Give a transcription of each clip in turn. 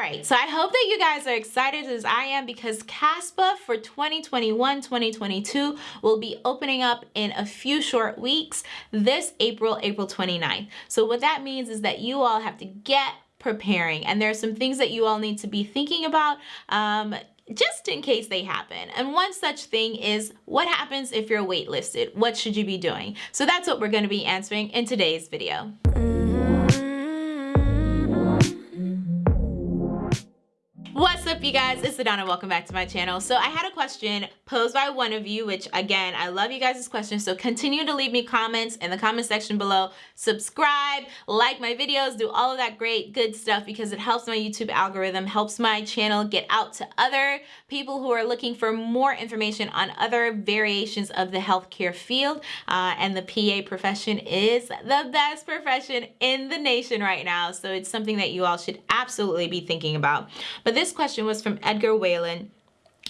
right, so I hope that you guys are excited as I am because CASPA for 2021-2022 will be opening up in a few short weeks this April, April 29th. So what that means is that you all have to get preparing and there are some things that you all need to be thinking about um, just in case they happen. And one such thing is what happens if you're waitlisted? What should you be doing? So that's what we're going to be answering in today's video. Up you guys, it's Adana, welcome back to my channel. So I had a question posed by one of you, which again, I love you guys' questions. So continue to leave me comments in the comment section below. Subscribe, like my videos, do all of that great good stuff because it helps my YouTube algorithm, helps my channel get out to other people who are looking for more information on other variations of the healthcare field. Uh, and the PA profession is the best profession in the nation right now. So it's something that you all should absolutely be thinking about. But this question was from Edgar Whalen.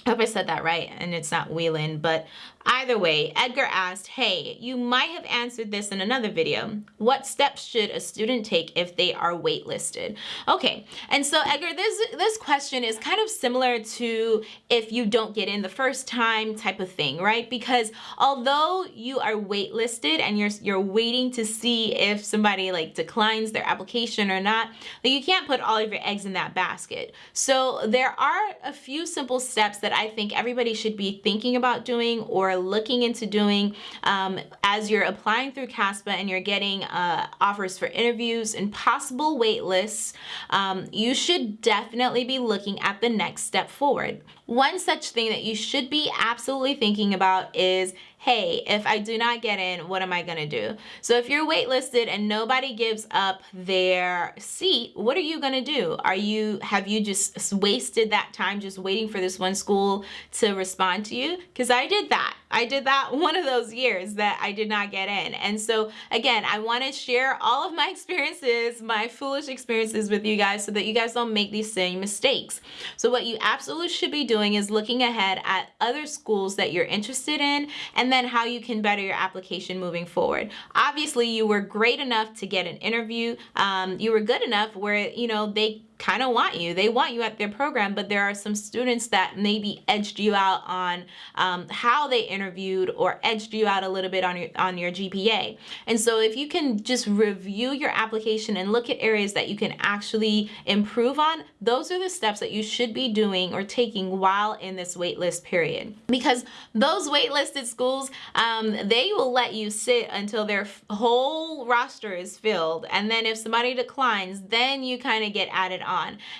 I hope I said that right and it's not Whelan, but Either way, Edgar asked, hey, you might have answered this in another video. What steps should a student take if they are waitlisted? Okay, and so Edgar, this, this question is kind of similar to if you don't get in the first time type of thing, right? Because although you are waitlisted and you're, you're waiting to see if somebody like declines their application or not, you can't put all of your eggs in that basket. So there are a few simple steps that I think everybody should be thinking about doing or looking into doing um, as you're applying through CASPA and you're getting uh, offers for interviews and possible wait lists, um, you should definitely be looking at the next step forward. One such thing that you should be absolutely thinking about is hey, if I do not get in, what am I gonna do? So if you're waitlisted and nobody gives up their seat, what are you gonna do? Are you, have you just wasted that time just waiting for this one school to respond to you? Because I did that. I did that one of those years that I did not get in. And so again, I wanna share all of my experiences, my foolish experiences with you guys so that you guys don't make these same mistakes. So what you absolutely should be doing is looking ahead at other schools that you're interested in and and then how you can better your application moving forward. Obviously, you were great enough to get an interview. Um, you were good enough where, you know, they kind of want you. They want you at their program, but there are some students that maybe edged you out on um, how they interviewed or edged you out a little bit on your, on your GPA. And so if you can just review your application and look at areas that you can actually improve on, those are the steps that you should be doing or taking while in this waitlist period. Because those waitlisted schools, um, they will let you sit until their whole roster is filled. And then if somebody declines, then you kind of get added.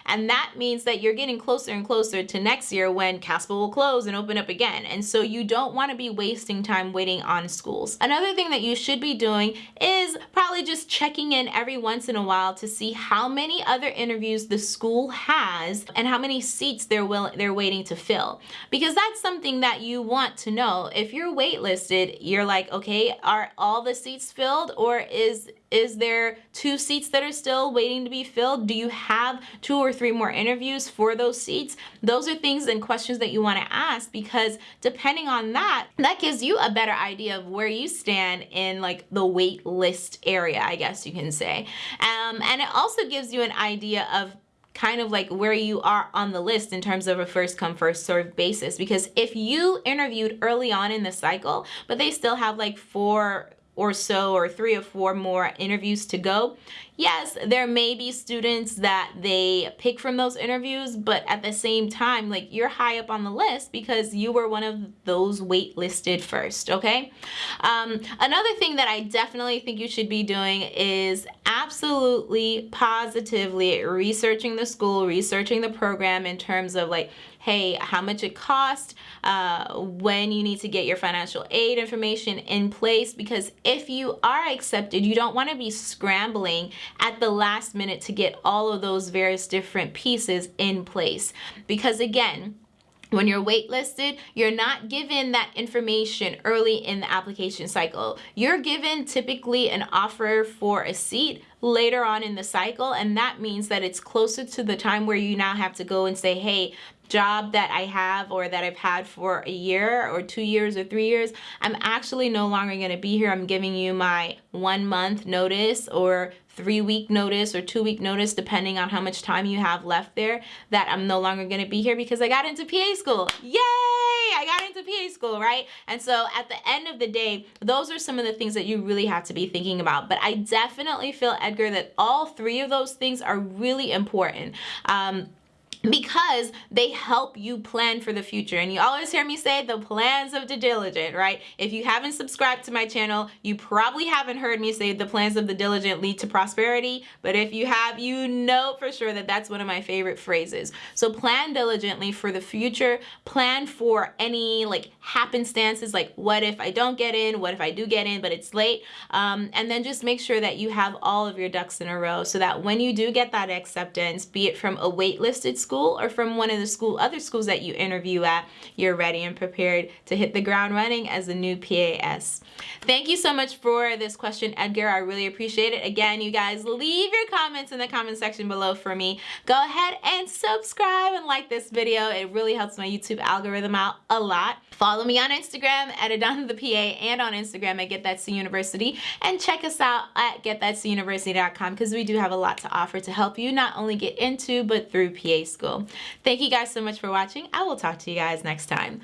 And that means that you're getting closer and closer to next year when CASPA will close and open up again. And so you don't want to be wasting time waiting on schools. Another thing that you should be doing is probably just checking in every once in a while to see how many other interviews the school has and how many seats they're willing they're waiting to fill. Because that's something that you want to know. If you're waitlisted, you're like, okay, are all the seats filled or is is there two seats that are still waiting to be filled? Do you have two or three more interviews for those seats? Those are things and questions that you want to ask because depending on that, that gives you a better idea of where you stand in like the wait list area, I guess you can say. Um, and it also gives you an idea of kind of like where you are on the list in terms of a first come first serve basis because if you interviewed early on in the cycle but they still have like four or so or three or four more interviews to go. Yes, there may be students that they pick from those interviews, but at the same time, like you're high up on the list because you were one of those waitlisted first, okay? Um, another thing that I definitely think you should be doing is absolutely positively researching the school, researching the program in terms of like hey, how much it costs, uh, when you need to get your financial aid information in place because if you are accepted, you don't want to be scrambling at the last minute to get all of those various different pieces in place. Because again, when you're waitlisted, you're not given that information early in the application cycle. You're given typically an offer for a seat later on in the cycle and that means that it's closer to the time where you now have to go and say hey job that I have or that I've had for a year or two years or three years, I'm actually no longer going to be here. I'm giving you my one month notice or three week notice or two week notice, depending on how much time you have left there, that I'm no longer to be here because I got into PA school. Yay! I got into PA school, right? And so at the end of the day, those are some of the things that you really have to be thinking about. But I definitely feel, Edgar, that all three of those things are really important. Um, because they help you plan for the future. And you always hear me say the plans of the diligent, right? If you haven't subscribed to my channel, you probably haven't heard me say the plans of the diligent lead to prosperity. But if you have, you know for sure that that's one of my favorite phrases. So plan diligently for the future. Plan for any like happenstances, like what if I don't get in? What if I do get in, but it's late? Um, and then just make sure that you have all of your ducks in a row so that when you do get that acceptance, be it from a waitlisted school school or from one of the school other schools that you interview at, you're ready and prepared to hit the ground running as a new PAS. Thank you so much for this question, Edgar. I really appreciate it. Again, you guys leave your comments in the comment section below for me. Go ahead and subscribe and like this video. It really helps my YouTube algorithm out a lot. Follow me on Instagram at Adana the PA and on Instagram at Get That C University and check us out at getthatcuniversity.com because we do have a lot to offer to help you not only get into but through PA school. Thank you guys so much for watching. I will talk to you guys next time.